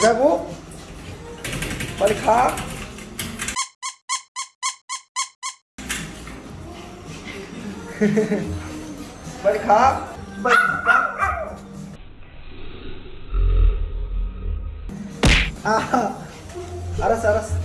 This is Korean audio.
가자고. 빨리 가. 빨리 가. 빨리 가. 아, 알았어 알았어.